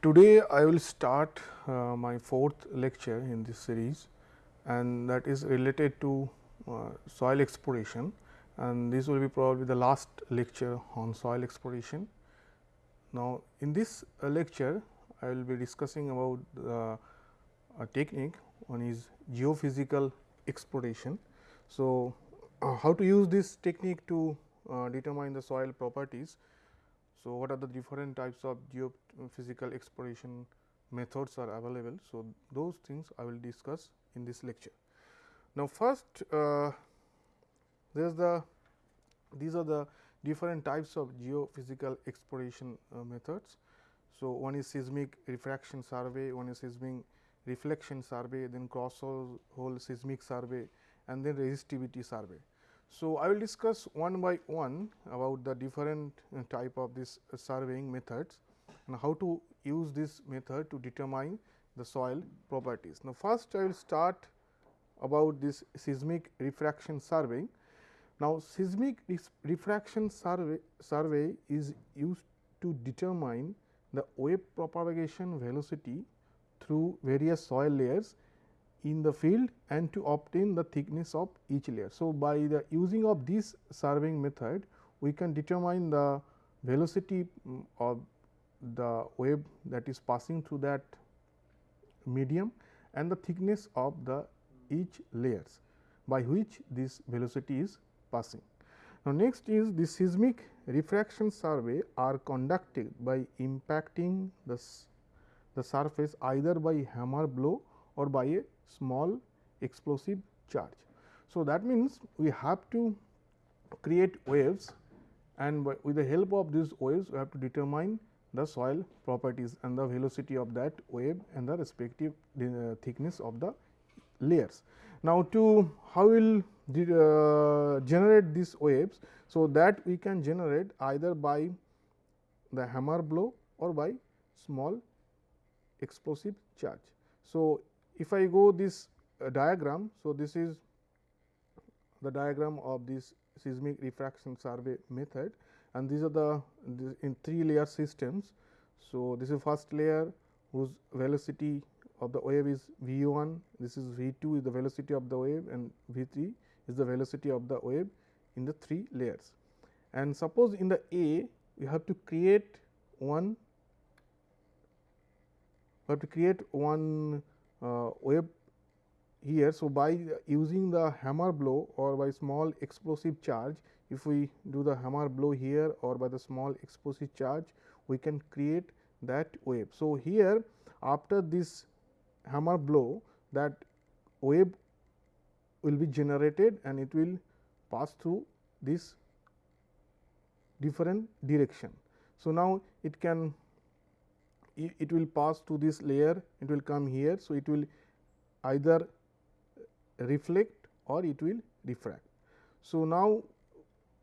Today I will start uh, my fourth lecture in this series and that is related to uh, soil exploration and this will be probably the last lecture on soil exploration. Now, in this uh, lecture I will be discussing about a technique one is geophysical exploration. So, uh, how to use this technique to uh, determine the soil properties so, what are the different types of geophysical exploration methods are available. So, those things I will discuss in this lecture. Now, first uh, there is the these are the different types of geophysical exploration uh, methods. So, one is seismic refraction survey, one is seismic reflection survey, then cross hole seismic survey and then resistivity survey. So, I will discuss one by one about the different uh, type of this uh, surveying methods and how to use this method to determine the soil properties. Now, first I will start about this seismic refraction survey. Now, seismic refraction survey, survey is used to determine the wave propagation velocity through various soil layers in the field and to obtain the thickness of each layer. So, by the using of this surveying method we can determine the velocity mm, of the wave that is passing through that medium and the thickness of the each layers by which this velocity is passing. Now, next is the seismic refraction survey are conducted by impacting the, the surface either by hammer blow or by a small explosive charge. So, that means we have to create waves and with the help of these waves we have to determine the soil properties and the velocity of that wave and the respective uh, thickness of the layers. Now, to how will uh, generate these waves. So, that we can generate either by the hammer blow or by small explosive charge. So, if I go this uh, diagram, so this is the diagram of this seismic refraction survey method and these are the in three layer systems. So, this is first layer whose velocity of the wave is v 1, this is v 2 is the velocity of the wave and v 3 is the velocity of the wave in the three layers. And suppose in the A we have to create one we have to create one uh, wave here. So, by using the hammer blow or by small explosive charge, if we do the hammer blow here or by the small explosive charge, we can create that wave. So, here after this hammer blow that wave will be generated and it will pass through this different direction. So, now it can it will pass to this layer, it will come here. So, it will either reflect or it will refract. So, now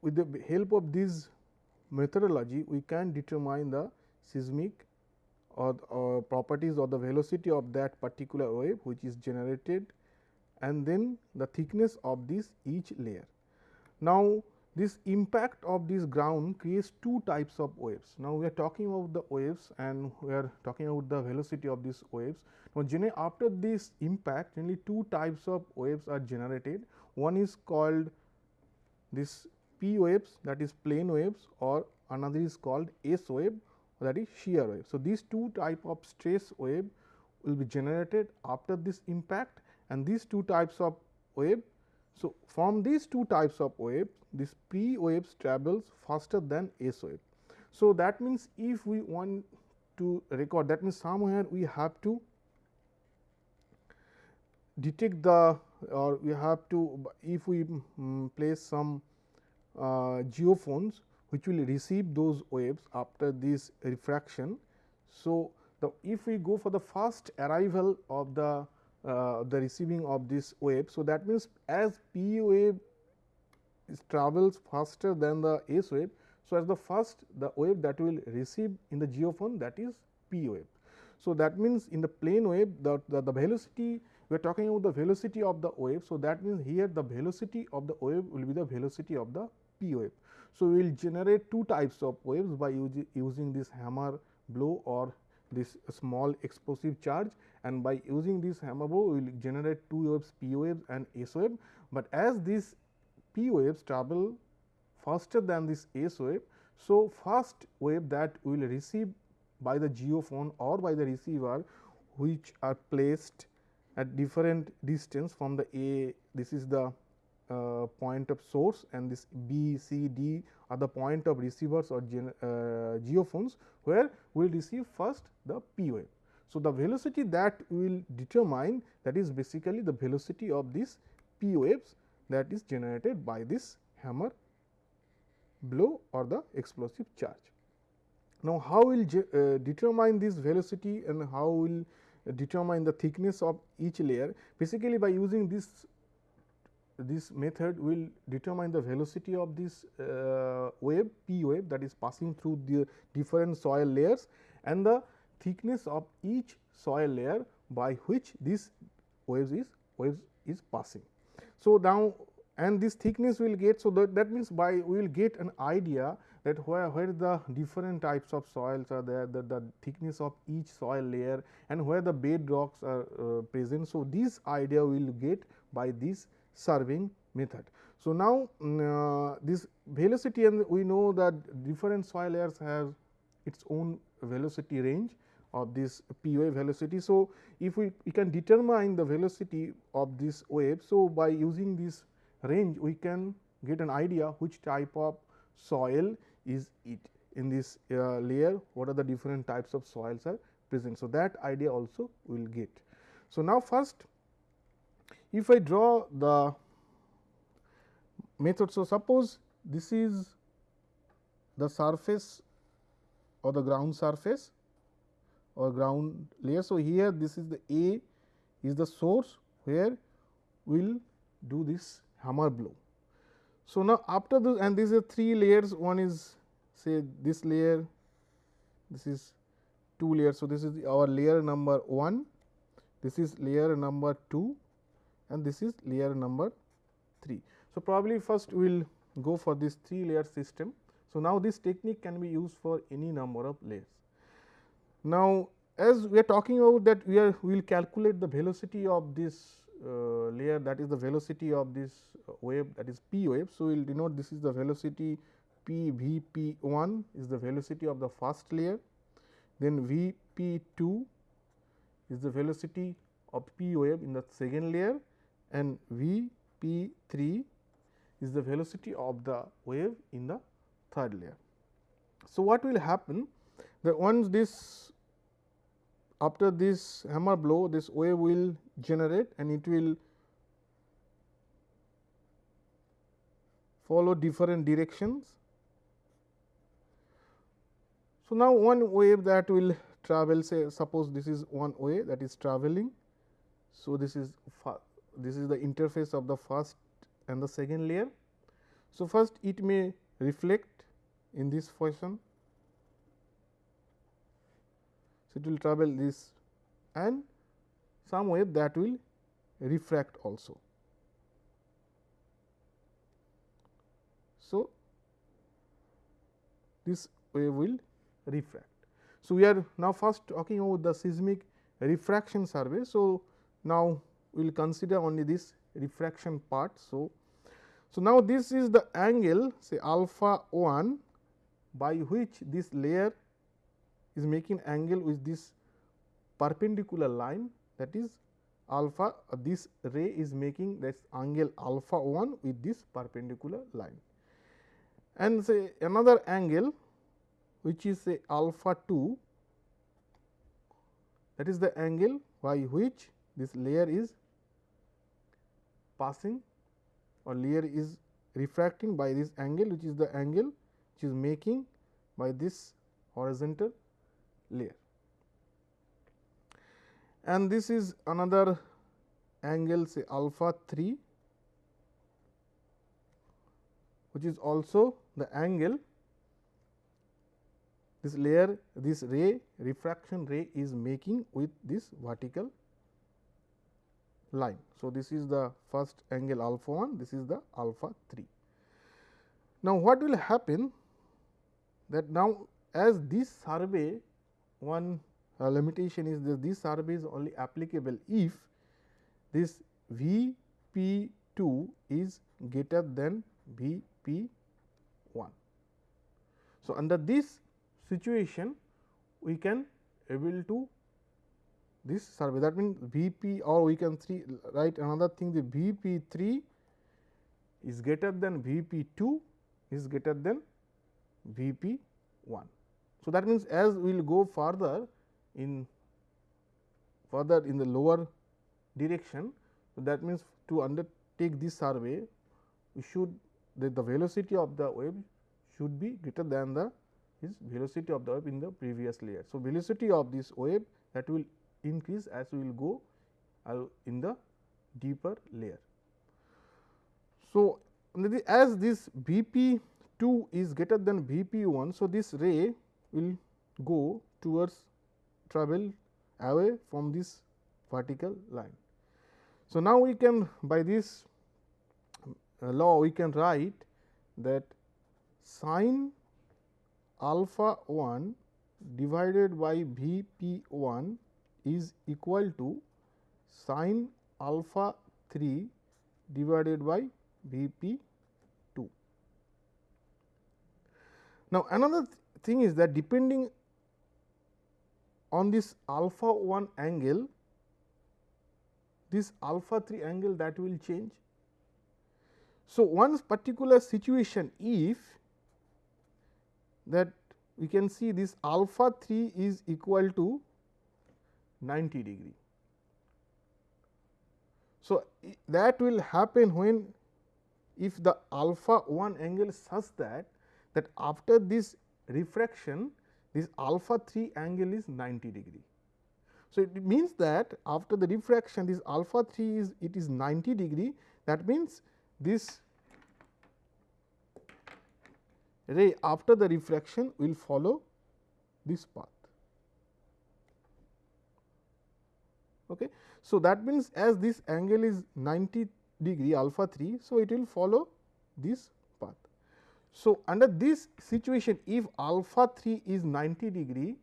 with the help of this methodology, we can determine the seismic or, or properties or the velocity of that particular wave which is generated and then the thickness of this each layer. Now, this impact of this ground creates two types of waves. Now, we are talking about the waves and we are talking about the velocity of these waves. Now, generally after this impact only two types of waves are generated. One is called this P waves that is plane waves or another is called S wave that is shear wave. So, these two type of stress wave will be generated after this impact and these two types of wave so, from these two types of wave, this P waves travels faster than S wave. So, that means if we want to record that means somewhere we have to detect the or we have to if we um, place some uh, geophones which will receive those waves after this refraction. So, the if we go for the first arrival of the Uh, the receiving of this wave. So, that means, as P wave travels faster than the S wave. So, as the first the wave that will receive in the geophone that is P wave. So, that means, in the plane wave the, the, the velocity we are talking about the velocity of the wave. So, that means, here the velocity of the wave will be the velocity of the P wave. So, we will generate two types of waves by using this hammer blow or this small explosive charge and by using this hammer blow we will generate two waves p waves and s wave, but as these p waves travel faster than this s wave. So, first wave that we will receive by the geophone or by the receiver which are placed at different distance from the A this is the uh, point of source and this B, C, D are the point of receivers or gen, uh, geophones where we will receive first the P wave. So, the velocity that we will determine that is basically the velocity of this P waves that is generated by this hammer blow or the explosive charge. Now, how will uh, determine this velocity and how will determine the thickness of each layer basically by using this this method will determine the velocity of this uh, wave p wave that is passing through the different soil layers and the thickness of each soil layer by which this waves is waves is passing. So, now and this thickness will get. So, that, that means by we will get an idea that where, where the different types of soils are there, the, the thickness of each soil layer and where the bed rocks are uh, present. So, this idea we will get by this surveying method. So, now uh, this velocity and we know that different soil layers have its own velocity range of this p wave velocity. So, if we, we can determine the velocity of this wave. So, by using this range we can get an idea which type of soil is it in this uh, layer what are the different types of soils are present. So, that idea also we will get. So, now first if I draw the method. So, suppose this is the surface or the ground surface or ground layer. So, here this is the A is the source where we will do this hammer blow. So, now after this and these are three layers one is say this layer this is two layers. So, this is our layer number 1 this is layer number 2 and this is layer number 3. So, probably first we will go for this 3 layer system. So, now this technique can be used for any number of layers. Now, as we are talking about that we are we will calculate the velocity of this uh, layer that is the velocity of this wave that is p wave. So, we will denote this is the velocity p v p 1 is the velocity of the first layer, then v p 2 is the velocity of p wave in the second layer and v p 3 is the velocity of the wave in the third layer. So, what will happen that once this after this hammer blow this wave will generate and it will follow different directions. So, now one wave that will travel say suppose this is one way that is traveling. So, this is this is the interface of the first and the second layer. So, first it may reflect in this fashion So, it will travel this and some wave that will refract also. So, this wave will refract. So, we are now first talking about the seismic refraction survey. So, now we will consider only this refraction part. So, so now this is the angle say alpha 1 by which this layer is making angle with this perpendicular line that is alpha uh, this ray is making this angle alpha 1 with this perpendicular line and say another angle which is say alpha 2 that is the angle by which this layer is passing or layer is refracting by this angle which is the angle which is making by this horizontal layer. And this is another angle say alpha 3 which is also the angle this layer this ray refraction ray is making with this vertical line. So, this is the first angle alpha 1 this is the alpha 3. Now, what will happen that now as this survey one uh, limitation is that this survey is only applicable if this V p 2 is greater than V p 1. So, under this situation we can able to this survey that means V p or we can write another thing the V p 3 is greater than V p 2 is greater than V p 1. So, that means, as we will go further in further in the lower direction. So, that means, to undertake this survey we should the, the velocity of the wave should be greater than the is velocity of the wave in the previous layer. So, velocity of this wave that will increase as we will go uh, in the deeper layer. So, as this V p 2 is greater than V p 1. So, this ray will go towards travel away from this vertical line. So, now we can by this uh, law we can write that sine alpha 1 divided by V p 1 is equal to sine alpha 3 divided by V p 2. Now, another th thing is that depending on this alpha 1 angle, this alpha 3 angle that will change. So, one particular situation if that we can see this alpha 3 is equal to 90 degree. So, that will happen when if the alpha 1 angle such that that after this refraction this alpha 3 angle is 90 degree. So, it means that after the refraction this alpha 3 is it is 90 degree that means this ray after the refraction will follow this path. Okay. So, that means as this angle is 90 degree alpha 3. So, it will follow this path. So, under this situation if alpha 3 is 90 degree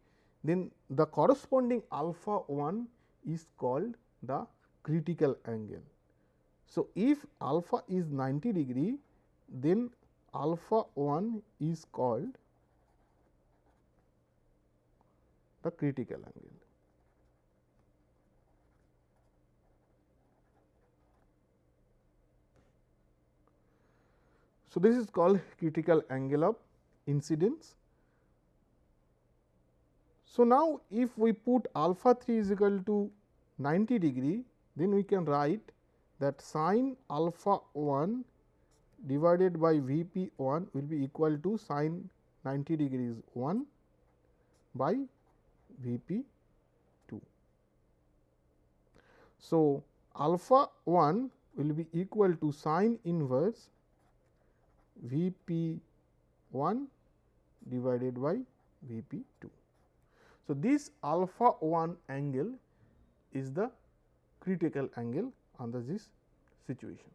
then the corresponding alpha 1 is called the critical angle. So, if alpha is 90 degree then alpha 1 is called the critical angle. So, this is called critical angle of incidence. So, now if we put alpha 3 is equal to 90 degree, then we can write that sine alpha 1 divided by V p 1 will be equal to sine 90 degrees 1 by V p 2. So, alpha 1 will be equal to sine inverse V p 1 divided by V p 2. So, this alpha 1 angle is the critical angle under this situation.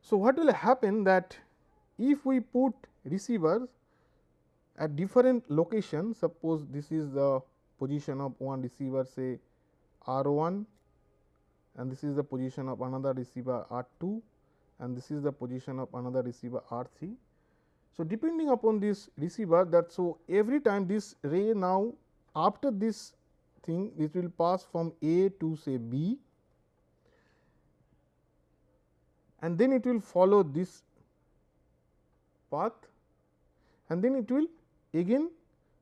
So, what will happen that if we put receivers at different locations suppose this is the position of one receiver say R 1 and this is the position of another receiver R 2 and this is the position of another receiver R 3. So, depending upon this receiver that so every time this ray now after this thing it will pass from A to say B and then it will follow this path and then it will again.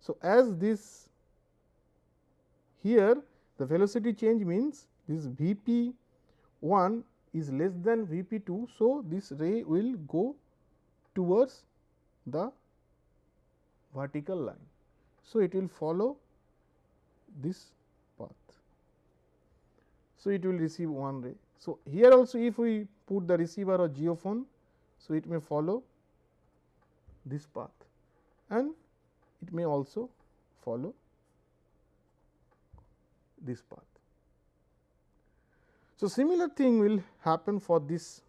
So, as this here the velocity change means this V p 1 is less than V p 2. So, this ray will go towards the vertical line. So, it will follow this path. So, it will receive one ray. So, here also if we put the receiver or geophone, so it may follow this path and it may also follow this path. So, similar thing will happen for this,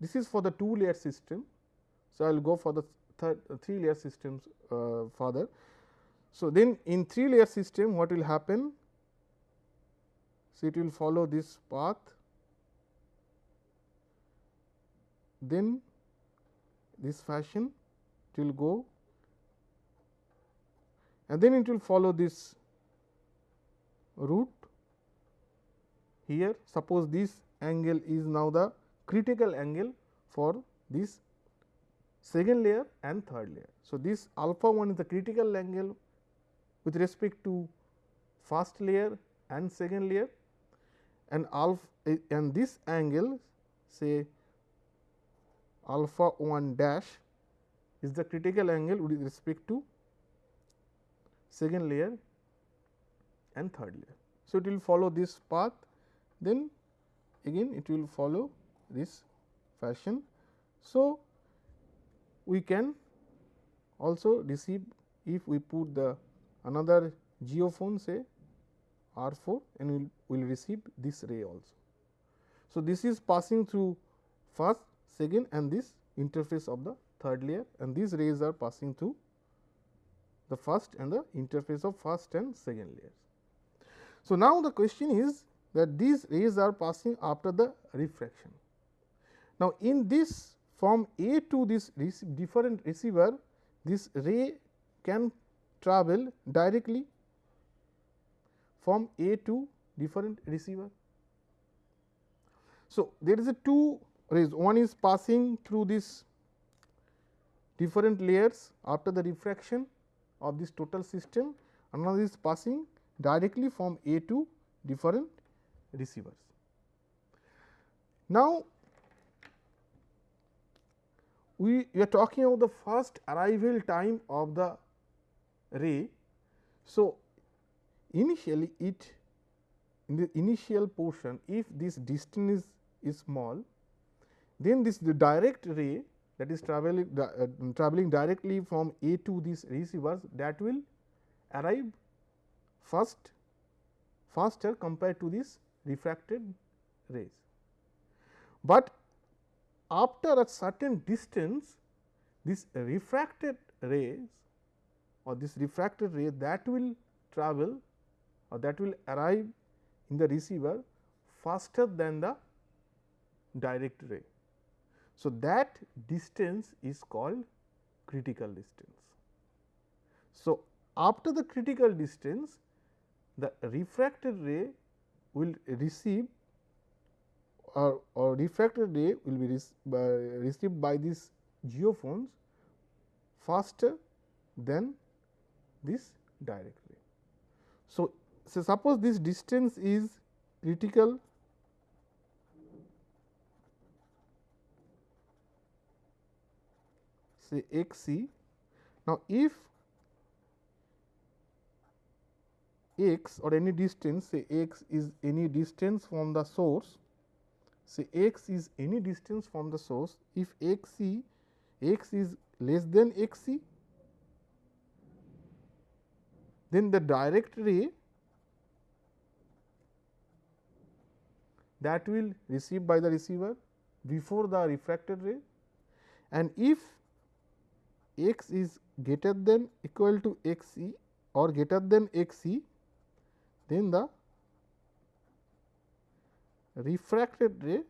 this is for the two layer system. So, I will go for the third uh, three layer systems uh, further. So, then in 3 layer system what will happen? So, it will follow this path, then this fashion it will go and then it will follow this route here. Suppose this angle is now the critical angle for this second layer and third layer. So, this alpha 1 is the critical angle with respect to first layer and second layer and alpha eh, and this angle say alpha 1 dash is the critical angle with respect to second layer and third layer. So, it will follow this path then again it will follow this fashion. So, we can also receive if we put the another geophone say R 4 and we will receive this ray also. So, this is passing through first, second and this interface of the third layer and these rays are passing through the first and the interface of first and second layers. So, now the question is that these rays are passing after the refraction. Now, in this from A to this different receiver, this ray can travel directly from A to different receiver. So, there is a two rays one is passing through this different layers after the refraction of this total system another is passing directly from A to different receivers. Now, we, we are talking about the first arrival time of the ray. So, initially it in the initial portion if this distance is, is small then this the direct ray that is traveling uh, traveling directly from A to these receivers that will arrive first faster compared to this refracted rays. But after a certain distance this refracted rays or this refracted ray that will travel or that will arrive in the receiver faster than the direct ray. So, that distance is called critical distance. So, after the critical distance the refracted ray will receive or, or refracted ray will be uh, received by these geophones faster than this direct ray. So, so suppose this distance is critical say x c. Now, if x or any distance say x is any distance from the source say x is any distance from the source if x c x is less than x c then the direct ray that will receive by the receiver before the refracted ray. And if x is greater than equal to x c or greater than x c then the refracted ray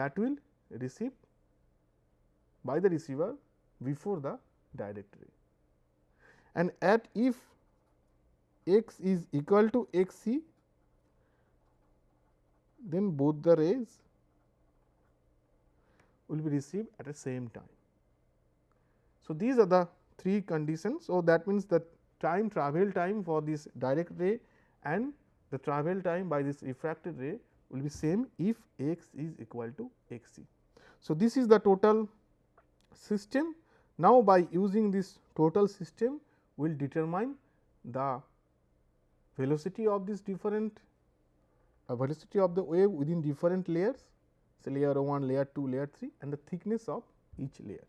that will receive by the receiver before the direct ray and at if x is equal to x c then both the rays will be received at the same time. So, these are the three conditions. So, that means the time travel time for this direct ray and the travel time by this refracted ray will be same if x is equal to x c. So, this is the total system. Now, by using this total system we will determine the velocity of this different uh, velocity of the wave within different layers say layer 1, layer 2, layer 3 and the thickness of each layer.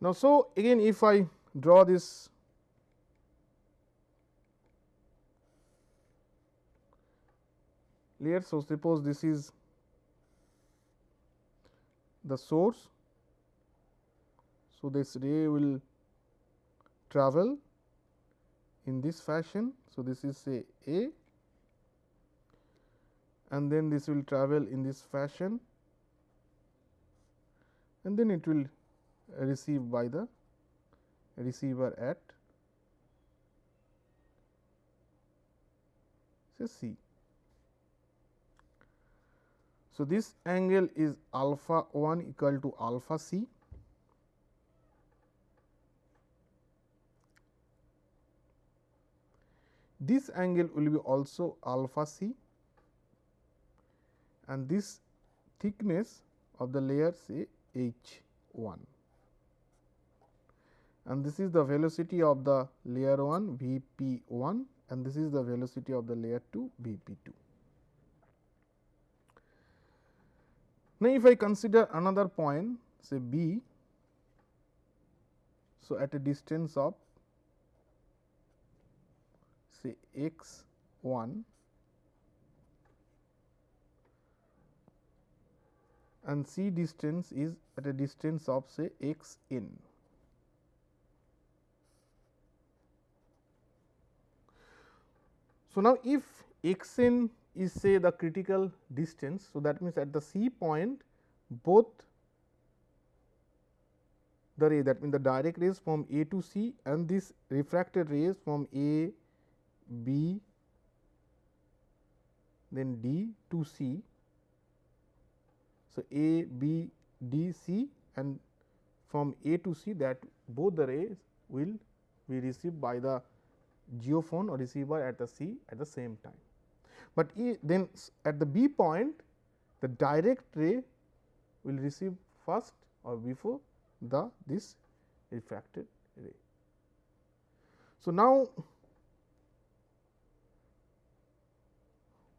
Now, so again if I draw this layer. So, suppose this is the source. So, this ray will travel in this fashion. So, this is say A and then this will travel in this fashion and then it will receive by the receiver at say C. So, this angle is alpha 1 equal to alpha c. This angle will be also alpha c and this thickness of the layer say h 1 and this is the velocity of the layer 1 V p 1 and this is the velocity of the layer 2 V p 2. Now, if I consider another point say B, so at a distance of say x 1 and C distance is at a distance of say x n. So, now if x n is say the critical distance. So, that means at the C point both the ray that means the direct rays from A to C and this refracted rays from A, B, then D to C. So, A, B, D, C and from A to C that both the rays will be received by the geophone or receiver at the C at the same time. But e then at the B point the direct ray will receive first or before the this refracted ray. So, now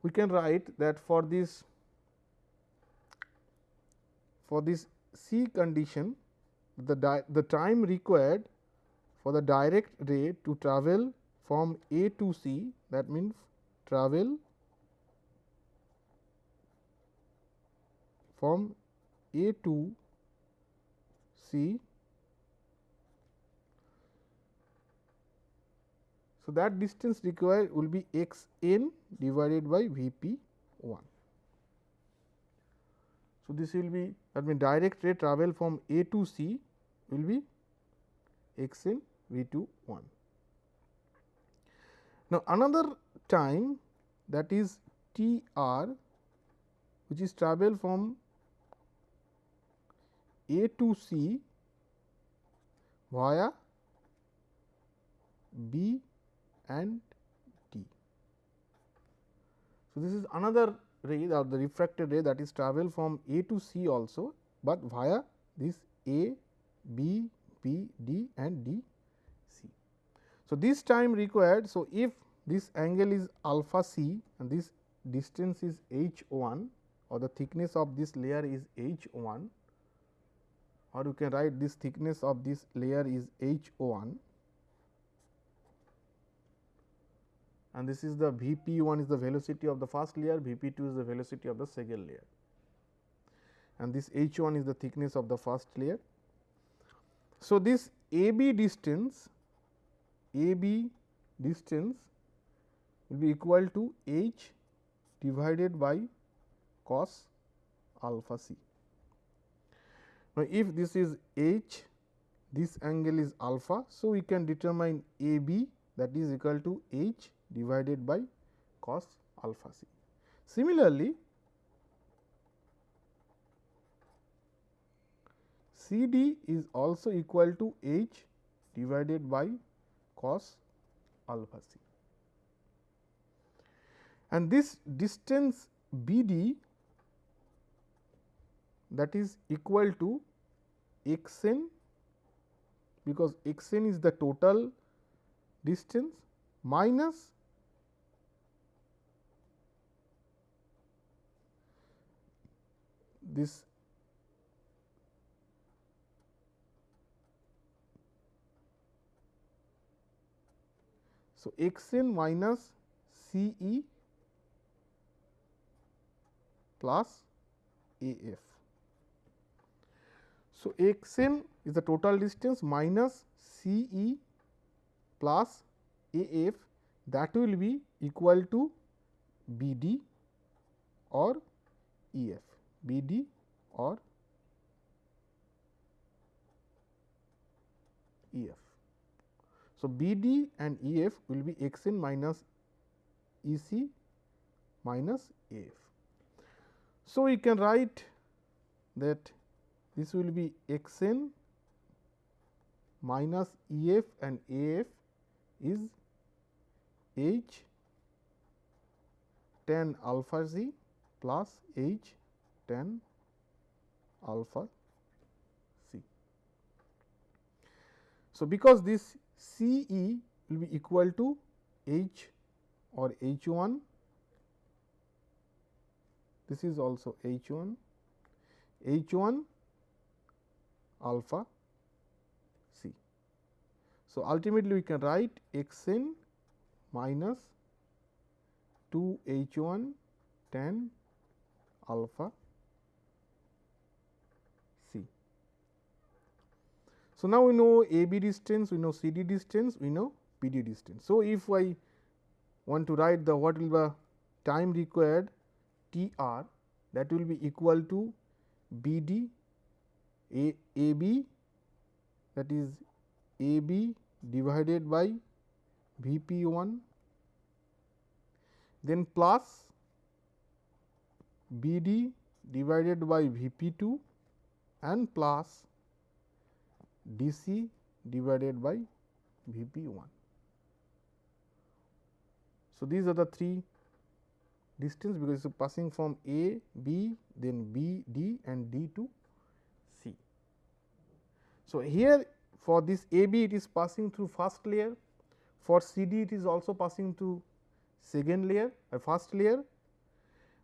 we can write that for this for this C condition the, the time required for the direct ray to travel from A to C that means travel from A to C. So, that distance required will be x n divided by V p 1. So, this will be that means direct ray travel from A to C will be x n V 2 1. Now, another time that is T r which is travel from A to C via B and D. So, this is another ray or the refracted ray that is travel from A to C also, but via this A, B, B, D and D so, this time required. So, if this angle is alpha c and this distance is h 1 or the thickness of this layer is h 1 or you can write this thickness of this layer is h 1 and this is the V p 1 is the velocity of the first layer, V p 2 is the velocity of the second layer and this h 1 is the thickness of the first layer. So, this A B distance a B distance will be equal to h divided by cos alpha c. Now, if this is h, this angle is alpha. So, we can determine a b that is equal to h divided by cos alpha c. Similarly, C d is also equal to h divided by cos alpha c. And this distance B d that is equal to x n because x n is the total distance minus this So, x n minus C e plus A f. So, x n is the total distance minus C e plus A f that will be equal to B d or E f, B d or E f. So, B d and E f will be x n minus E c minus A f. So, we can write that this will be x n minus E f and A f is h tan alpha z plus h tan alpha c. So, because this C e will be equal to h or h 1 this is also h 1 h 1 alpha c. So, ultimately we can write x n minus 2 h 1 tan alpha c. So, now we know A B distance, we know C D distance, we know P D distance. So, if I want to write the what will the time required T r that will be equal to B d A A B that is A B divided by V p 1 then plus B d divided by V p 2 and plus D c divided by V p 1. So, these are the three distance because it is passing from A, B, then B, D and D to C. So, here for this A B it is passing through first layer, for C D it is also passing through second layer a uh, first layer,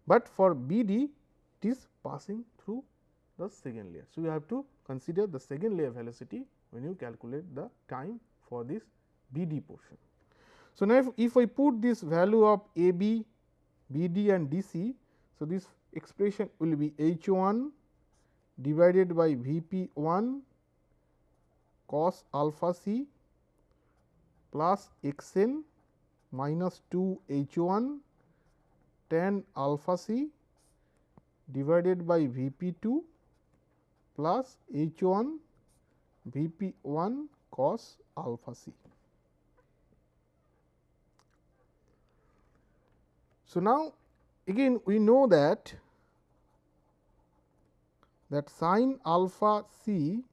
but for B D it is passing through the second layer. So, you have to consider the second layer velocity when you calculate the time for this B D portion. So, now if, if I put this value of A B, B D and D C, so this expression will be H 1 divided by V P 1 cos alpha c plus x n minus 2 H 1 tan alpha c divided by V P 2 plus H 1 V P 1 cos alpha c. So, now again we know that that sine alpha c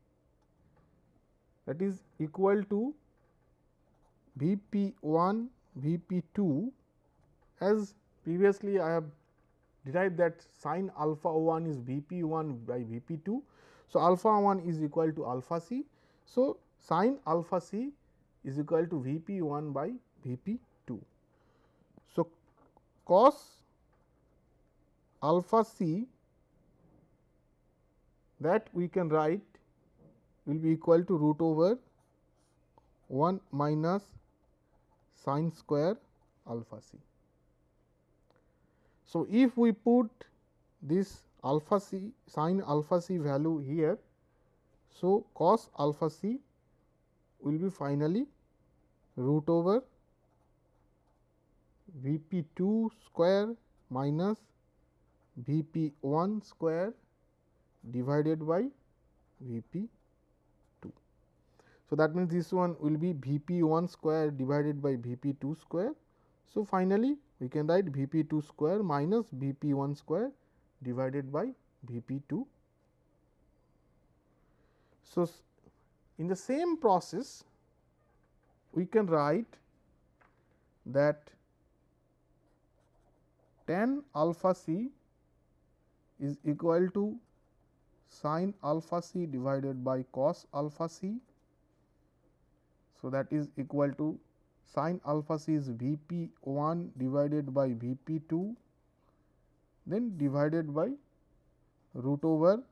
that is equal to V p 1 V p 2 as previously I have derived that sine alpha 1 is V p 1 by V p 2. So, alpha 1 is equal to alpha c. So, sine alpha c is equal to V p 1 by V p 2. So, cos alpha c that we can write will be equal to root over 1 minus sine square alpha c. So, if we put this alpha c sine alpha c value here, so cos alpha c will be finally root over V p 2 square minus V p 1 square divided by V p 2. So, that means, this one will be V p 1 square divided by V p 2 square. So, finally, we can write V p 2 square minus V p 1 square divided by V p 2. So, in the same process we can write that tan alpha c is equal to sin alpha c divided by cos alpha c. So, that is equal to sin alpha c is V p 1 divided by V p 2 then divided by root over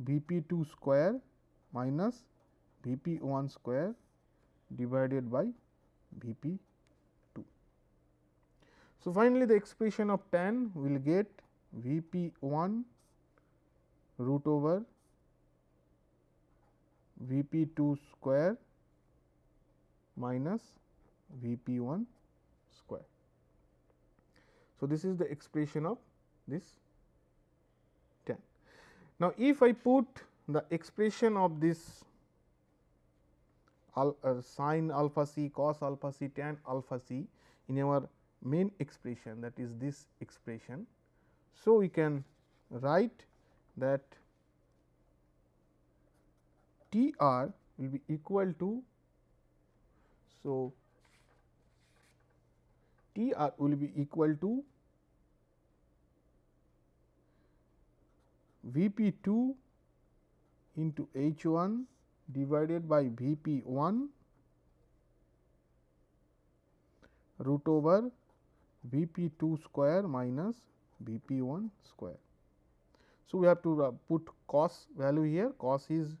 V p 2 square minus V p 1 square divided by V p 2. so, finally, the expression of tan will get V p 1 root over V p 2 square minus V p 1 square. So, this is the expression of this tan. Now, if I put the expression of this al, uh, sin alpha c cos alpha c tan alpha c in our main expression that is this expression. So, we can write that T r will be equal to. So, T r will be equal to V p 2 into H 1 divided by V p 1 root over V p 2 square minus V p 1 square. So, we have to uh, put cos value here cos is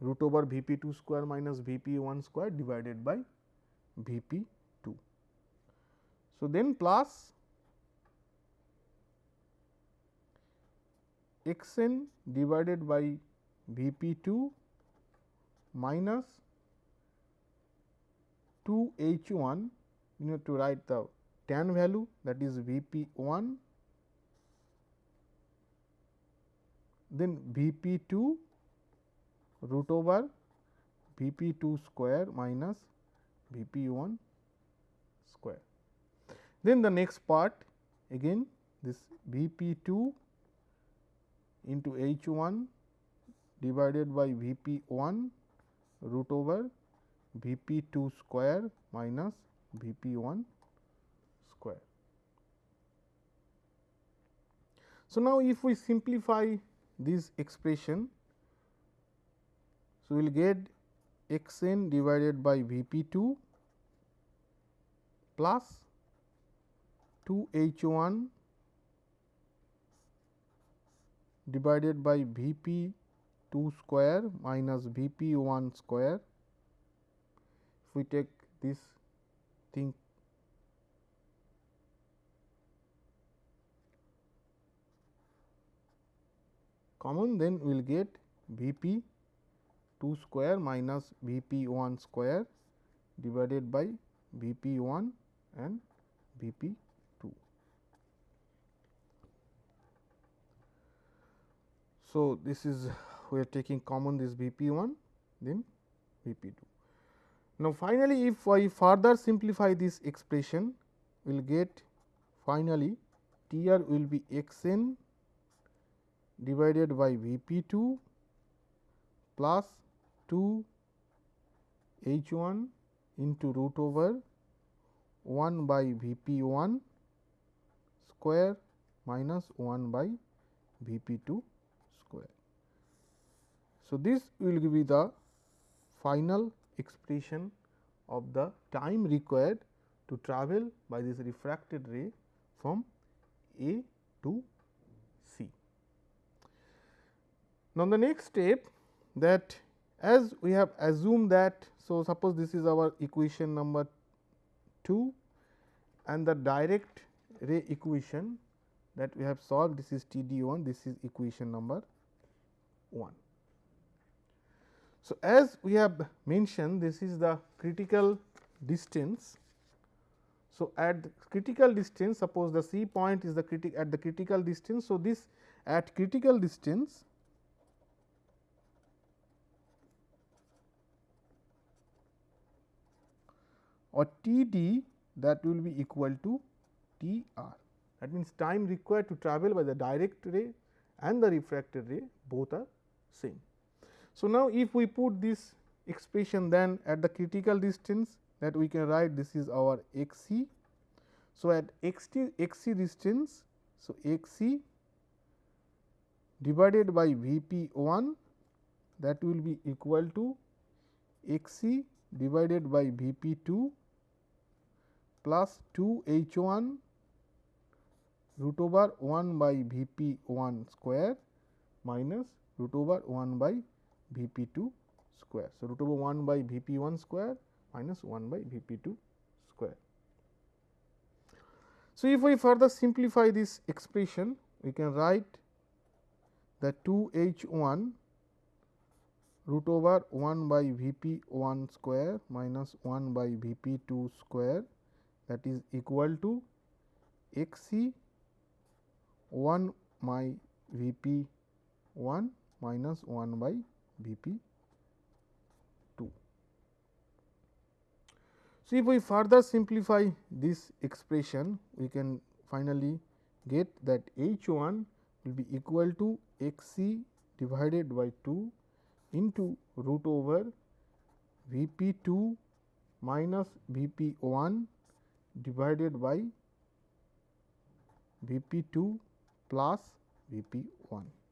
root over V p 2 square minus V p 1 square divided by V p 2. So, then plus x n divided by V p 2 minus 2 h 1 you need to write the tan value that is V p 1 then V p 2 root over V p 2 square minus V p 1 square. Then the next part again this V p 2 into H 1 divided by V p 1 root over V p 2 square minus V p 1 square. So, now if we simplify this expression, so we will get x n divided by V p 2 plus 2 H 1 divided by V p 2 square minus V p 1 square. If we take this thing common then we will get V p 2 square minus V p 1 square divided by V p 1 and V p 2. So, this is we are taking common this V p 1 then V p 2. Now, finally, if I further simplify this expression we will get finally T r will be x n divided by V p 2 plus 2 H 1 into root over 1 by V p 1 square minus 1 by V p 2 square. So, this will be the final expression of the time required to travel by this refracted ray from A to C. Now, the next step that as we have assumed that, so suppose this is our equation number 2 and the direct ray equation that we have solved this is T d 1 this is equation number 1. So, as we have mentioned this is the critical distance. So, at critical distance suppose the C point is the critic at the critical distance. So, this at critical distance or T d that will be equal to T r. That means, time required to travel by the direct ray and the refracted ray both are same. So, now if we put this expression then at the critical distance that we can write this is our x c. So, at x t x c distance, so x c divided by V p 1 that will be equal to x c divided by V p 2 plus 2 h 1 root over 1 by V p 1 square minus root over 1 by V p 2 square. So, root over 1 by V p 1 square minus 1 by V p 2 square. So, if we further simplify this expression, we can write the 2 h 1 root over 1 by V p 1 square minus 1 by V p 2 square that is equal to x c 1 by V p 1 minus 1 by V p 2. So, if we further simplify this expression, we can finally get that H 1 will be equal to x c divided by 2 into root over V p 2 minus V p 1 divided by V p 2 plus V p 1.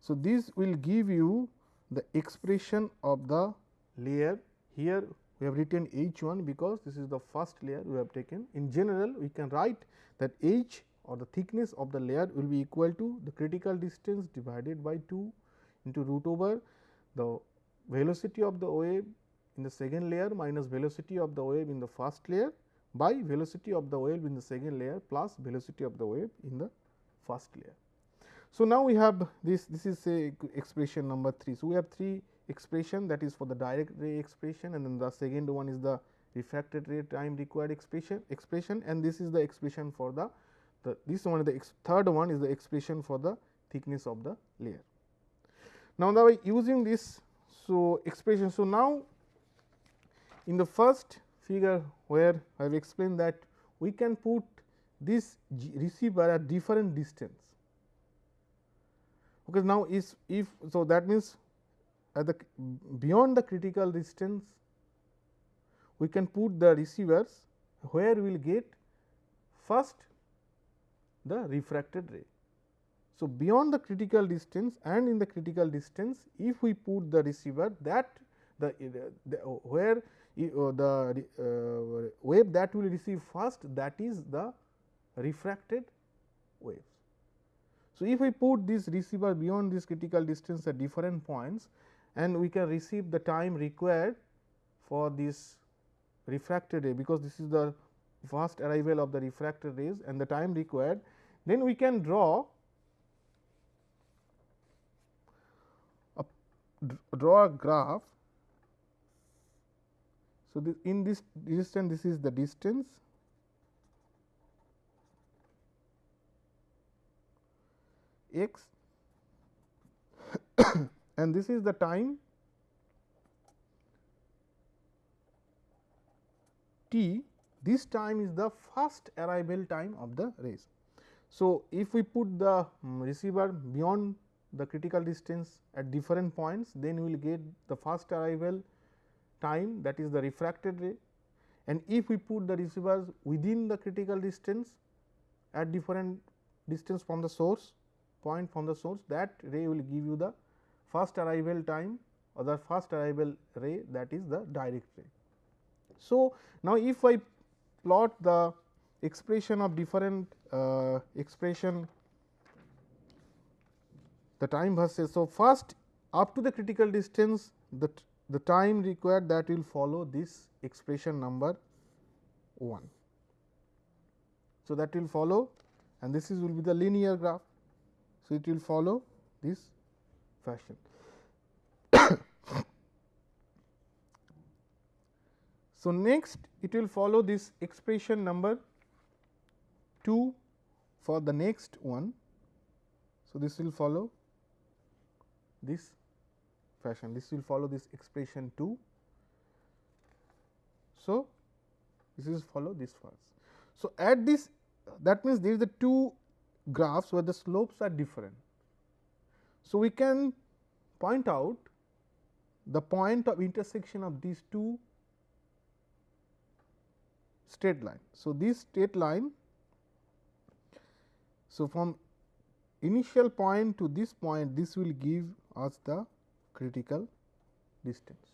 So, this will give you the expression of the layer here we have written H 1 because this is the first layer we have taken. In general we can write that H or the thickness of the layer will be equal to the critical distance divided by 2 into root over the velocity of the wave in the second layer minus velocity of the wave in the first layer by velocity of the wave in the second layer plus velocity of the wave in the first layer. So, now we have this this is a expression number 3. So, we have three expression that is for the direct ray expression and then the second one is the refracted ray time required expression expression and this is the expression for the, the this one the third one is the expression for the thickness of the layer. Now, by using this so expression so now in the first figure where I have explained that we can put this receiver at different distance because now is if so that means at the beyond the critical distance we can put the receivers where we will get first the refracted ray. So, beyond the critical distance and in the critical distance if we put the receiver that the, the where uh, the uh, wave that will receive first that is the refracted waves. So, if we put this receiver beyond this critical distance at different points and we can receive the time required for this refracted ray because this is the first arrival of the refracted rays and the time required then we can draw a draw a graph. So, this in this distance this is the distance x and this is the time t this time is the first arrival time of the rays. So, if we put the um, receiver beyond the critical distance at different points then we will get the first arrival time that is the refracted ray and if we put the receivers within the critical distance at different distance from the source point from the source that ray will give you the first arrival time or the first arrival ray that is the direct ray. So, now if I plot the expression of different uh, expression the time versus. So, first up to the critical distance the, the time required that will follow this expression number 1. So, that will follow and this is will be the linear graph. So, it will follow this fashion. so, next it will follow this expression number 2 for the next one. So, this will follow this fashion this will follow this expression 2. So, this is follow this first. So, at this that means there is the two graphs where the slopes are different. So, we can point out the point of intersection of these two straight line. So, this straight line. So, from initial point to this point this will give us the critical distance,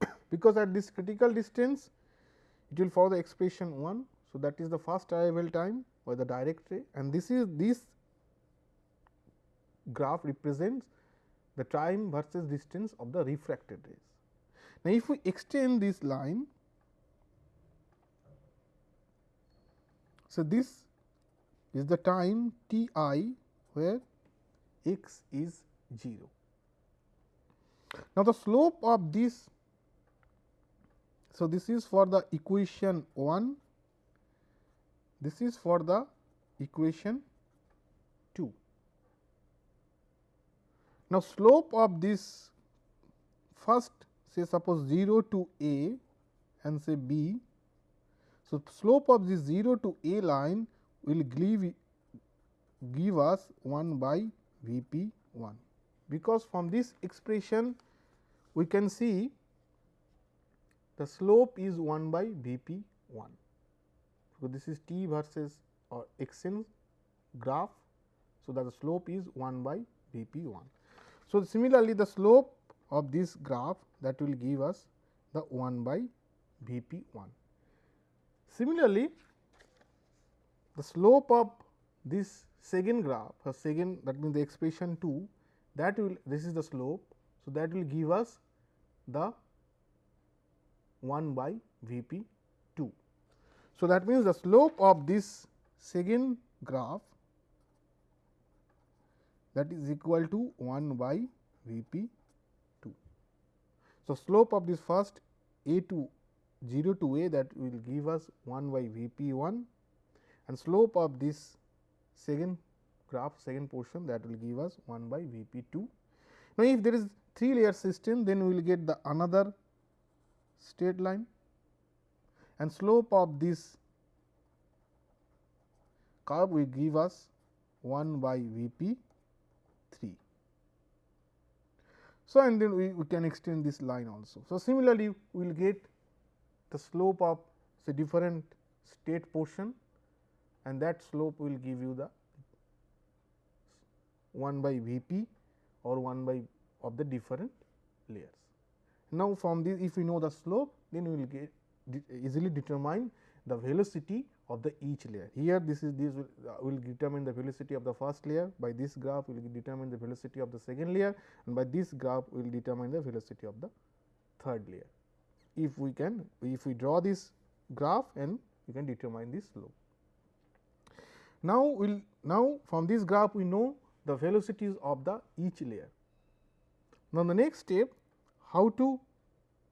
because at this critical distance it will follow the expression 1. So, that is the first arrival time or the direct ray and this is this graph represents the time versus distance of the refracted rays. Now, if we extend this line, so this is the time t i where x is 0. Now, the slope of this so, this is for the equation 1, this is for the equation 2. Now, slope of this first say suppose 0 to a and say b. So, slope of this 0 to a line will give, give us 1 by V p 1, because from this expression we can see the slope is 1 by V p 1. So, this is t versus or x n graph. So, that the slope is 1 by V p 1. So, similarly, the slope of this graph that will give us the 1 by V p 1. Similarly, the slope of this second graph or second that means the expression 2 that will this is the slope. So, that will give us the 1 by V p 2. So, that means the slope of this second graph that is equal to 1 by V p 2. So, slope of this first a to 0 to a that will give us 1 by V p 1 and slope of this second graph second portion that will give us 1 by V p 2. Now, if there is 3 layer system then we will get the another straight line and slope of this curve will give us 1 by V p 3. So, and then we, we can extend this line also. So, similarly, we will get the slope of say different state portion and that slope will give you the 1 by V p or 1 by of the different layers. Now, from this if we know the slope then we will get easily determine the velocity of the each layer. Here this is this will, uh, will determine the velocity of the first layer by this graph will determine the velocity of the second layer and by this graph will determine the velocity of the third layer. If we can if we draw this graph and we can determine this slope. Now, we will now from this graph we know the velocities of the each layer. Now, the next step how to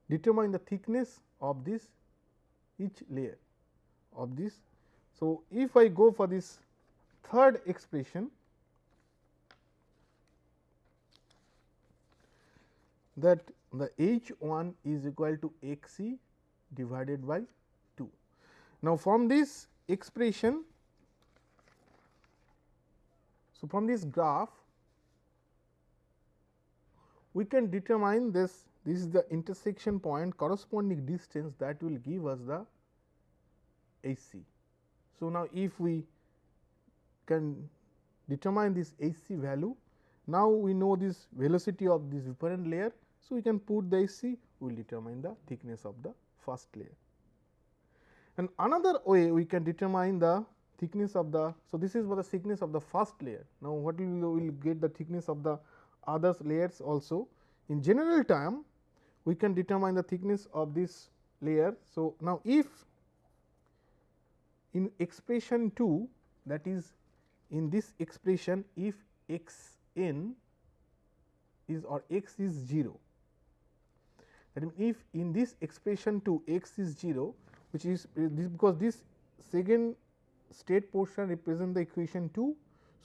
determine the thickness of this each layer of this. So, if I go for this third expression that the H 1 is equal to x c divided by 2. Now, from this expression, so from this graph we can determine this this is the intersection point corresponding distance that will give us the AC. So, now if we can determine this AC value, now we know this velocity of this different layer. So, we can put the H c we will determine the thickness of the first layer. And another way we can determine the thickness of the. So, this is for the thickness of the first layer. Now, what we will get the thickness of the other layers also. In general term, we can determine the thickness of this layer. So, now if in expression 2 that is in this expression if x n is or x is 0 that means if in this expression 2 x is 0 which is because this second state portion represent the equation 2.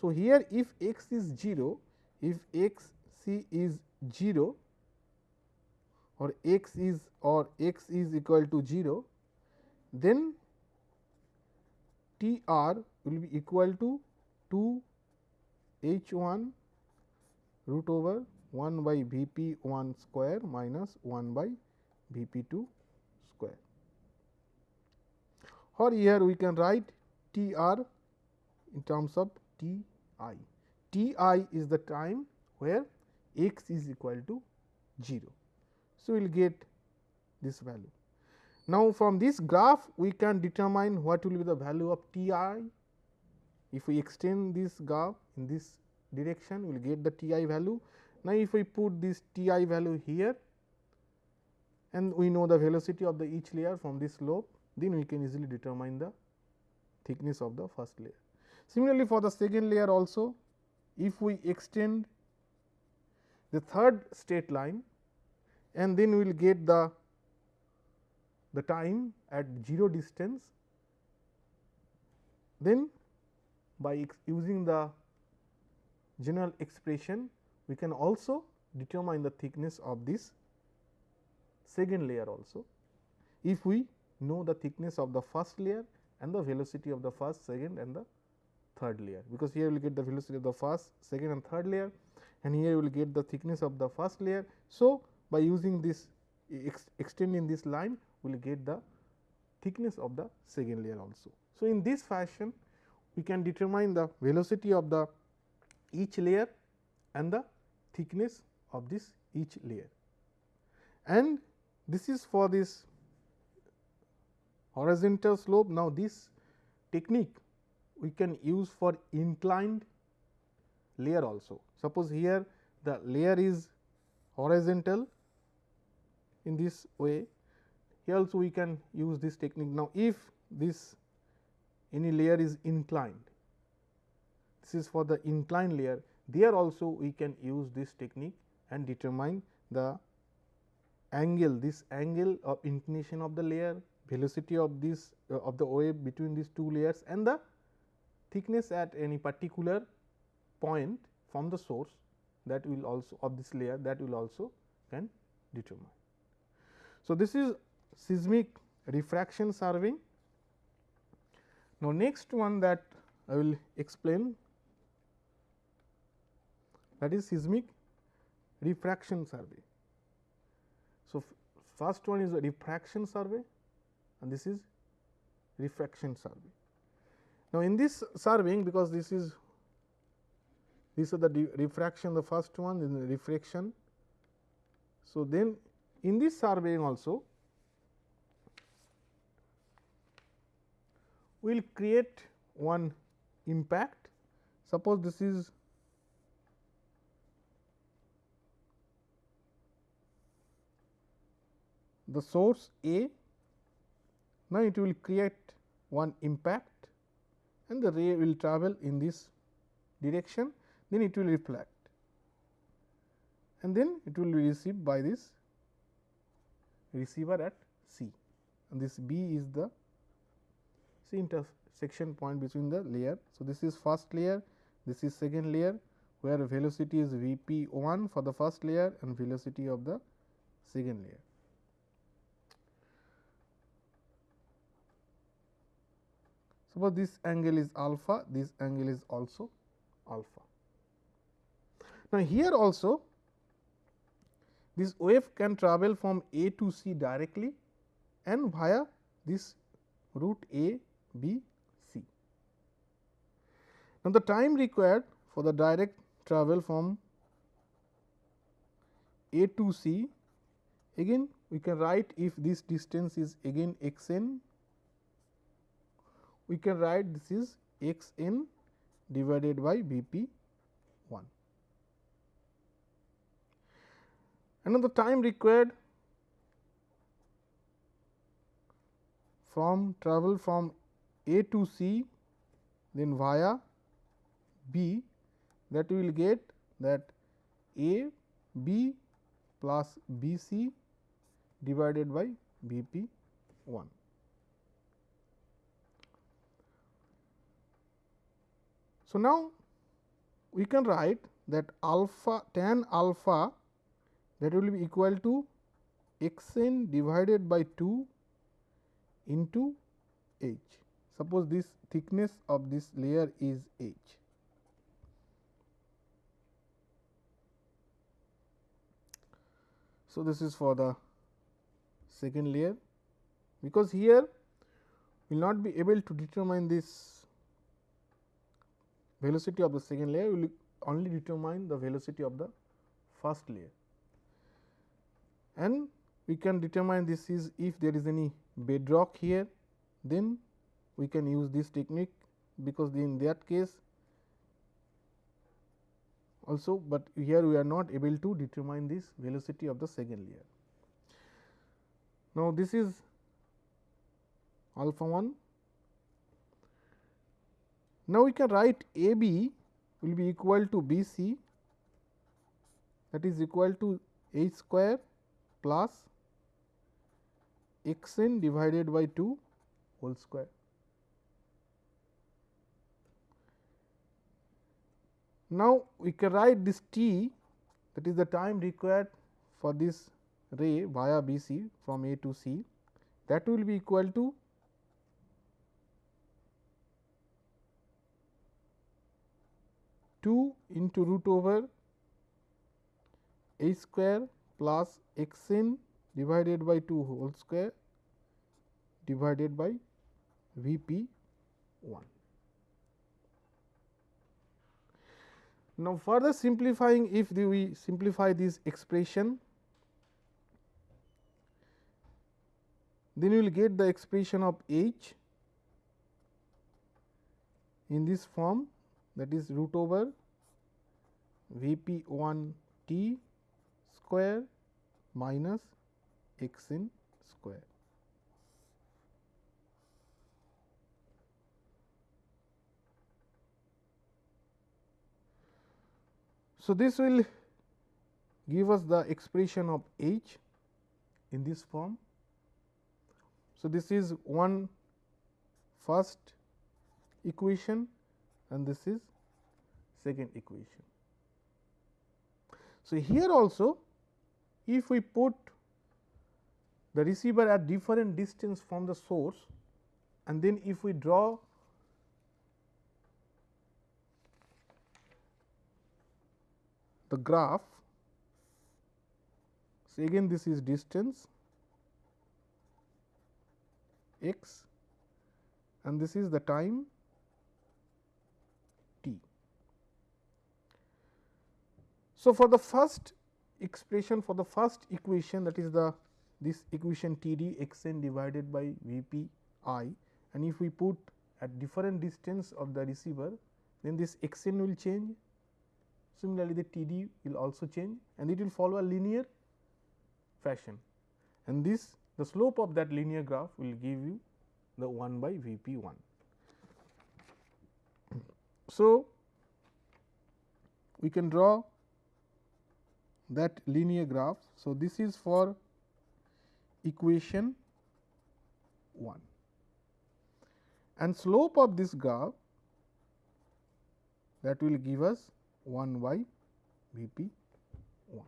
So, here if x is 0 if x c is 0 or x is or x is equal to 0, then T r will be equal to 2 h 1 root over 1 by V p 1 square minus 1 by V p 2 square. Or here we can write T r in terms of T i. T i is the time where x is equal to 0. So, we will get this value. Now, from this graph we can determine what will be the value of T i. If we extend this graph in this direction we will get the T i value. Now, if we put this T i value here and we know the velocity of the each layer from this slope, then we can easily determine the thickness of the first layer. Similarly, for the second layer also if we extend the third straight line and then we will get the the time at 0 distance then by using the general expression we can also determine the thickness of this second layer also if we know the thickness of the first layer and the velocity of the first, second and the third layer, because here we will get the velocity of the first, second and third layer and here we will get the thickness of the first layer. So, by using this ex extending this line we will get the thickness of the second layer also. So, in this fashion we can determine the velocity of the each layer and the thickness of this each layer. And this is for this horizontal slope. Now, this technique we can use for inclined layer also. Suppose here the layer is horizontal in this way, here also we can use this technique. Now, if this any layer is inclined, this is for the inclined layer, there also we can use this technique and determine the angle, this angle of inclination of the layer, velocity of this uh, of the wave between these two layers and the thickness at any particular point from the source that will also of this layer that will also can determine. So, this is seismic refraction surveying. Now, next one that I will explain that is seismic reflection survey. So, first one is a refraction survey and this is reflection survey. Now, in this surveying because this is these are the refraction the first one is the refraction. So, then in this surveying also we will create one impact. Suppose this is the source A, now it will create one impact and the ray will travel in this direction, then it will reflect and then it will be received by this receiver at C and this B is the C intersection point between the layer. So, this is first layer, this is second layer where velocity is V p 1 for the first layer and velocity of the second layer. Suppose this angle is alpha, this angle is also alpha. Now, here also this wave can travel from A to C directly and via this route A, B, C. Now, the time required for the direct travel from A to C again we can write if this distance is again x n we can write this is x n divided by V p 1. And the time required from travel from A to C then via B that we will get that A B plus B C divided by V p 1. So, now we can write that alpha tan alpha that will be equal to x n divided by 2 into h. Suppose this thickness of this layer is h. So, this is for the second layer because here we will not be able to determine this velocity of the second layer we will only determine the velocity of the first layer. And we can determine this is if there is any bedrock here, then we can use this technique because in that case also, but here we are not able to determine this velocity of the second layer. Now, this is alpha 1 now, we can write A b will be equal to B c that is equal to h square plus x n divided by 2 whole square. Now, we can write this t that is the time required for this ray via B c from A to C that will be equal to two into root over a square plus x n divided by 2 whole square divided by V p 1. Now, further simplifying if we simplify this expression then you will get the expression of h in this form that is root over V p 1 t square minus x n square. So, this will give us the expression of h in this form. So, this is one first equation and this is second equation. So, here also if we put the receiver at different distance from the source and then if we draw the graph. So, again this is distance x and this is the time t. So, for the first expression for the first equation that is the this equation T d x n divided by V p i and if we put at different distance of the receiver then this x n will change. Similarly, the T d will also change and it will follow a linear fashion and this the slope of that linear graph will give you the 1 by V p 1. So, we can draw that linear graph. So, this is for equation 1 and slope of this graph that will give us 1 by V p 1.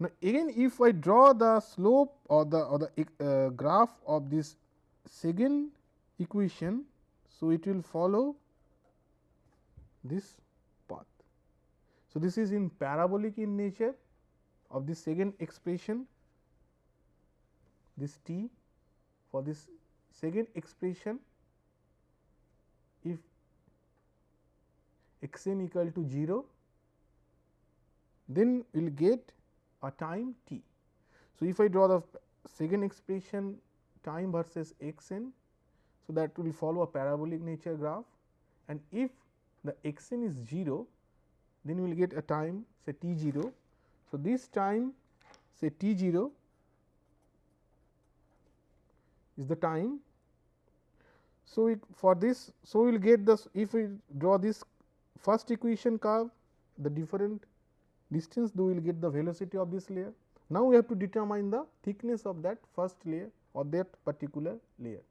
Now, again if I draw the slope or the or the uh, graph of this second equation. So, it will follow this. So, this is in parabolic in nature of this second expression this t for this second expression if x n equal to 0 then we will get a time t. So, if I draw the second expression time versus x n, so that will follow a parabolic nature graph and if the x n is 0, then we will get a time say t 0. So, this time say t 0 is the time. So, for this, so we will get this if we draw this first equation curve the different distance we will get the velocity of this layer. Now, we have to determine the thickness of that first layer or that particular layer.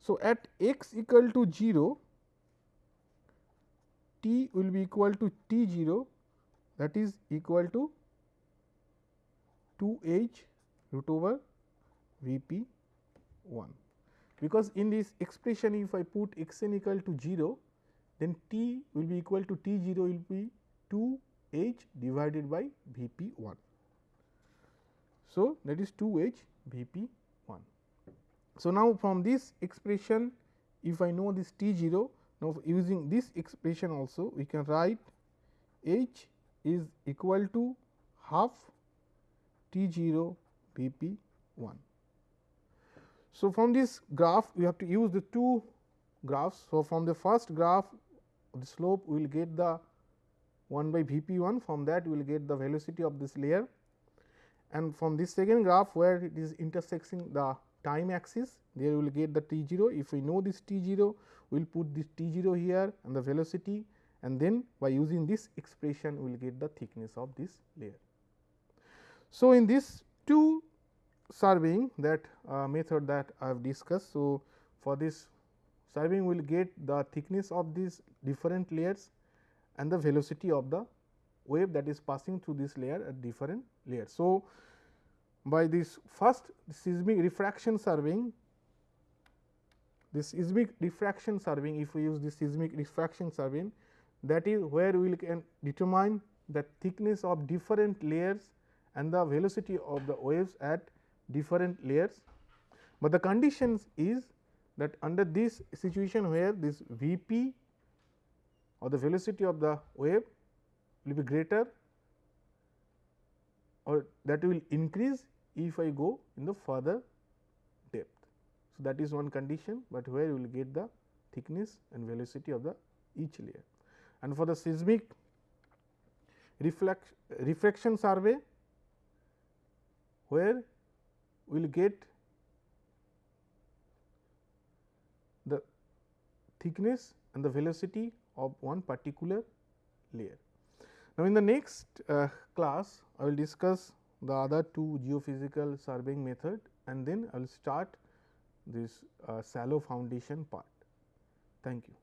So, at x equal to 0 t will be equal to t 0 that is equal to 2 h root over V p 1 because in this expression if I put x n equal to 0 then t will be equal to t 0 will be 2 h divided by V p 1. So, that is 2 h V p 1. So, now from this expression if I know this t 0 now using this expression also we can write h is equal to half t 0 V p 1. So, from this graph we have to use the two graphs. So, from the first graph the slope we will get the 1 by V p 1 from that we will get the velocity of this layer and from this second graph where it is intersecting the time axis there we will get the T 0. If we know this T 0 we will put this T 0 here and the velocity and then by using this expression we will get the thickness of this layer. So, in this two surveying that uh, method that I have discussed. So, for this surveying we will get the thickness of these different layers and the velocity of the wave that is passing through this layer at different layers. So, by this first seismic refraction surveying this seismic refraction surveying if we use this seismic refraction surveying that is where we can determine the thickness of different layers and the velocity of the waves at different layers. But the conditions is that under this situation where this V p or the velocity of the wave will be greater or that will increase if I go in the further depth. So, that is one condition, but where you will get the thickness and velocity of the each layer. And for the seismic reflection survey, where we will get the thickness and the velocity of one particular layer. Now, in the next uh, class I will discuss the other two geophysical surveying method and then I will start this uh, shallow foundation part. Thank you.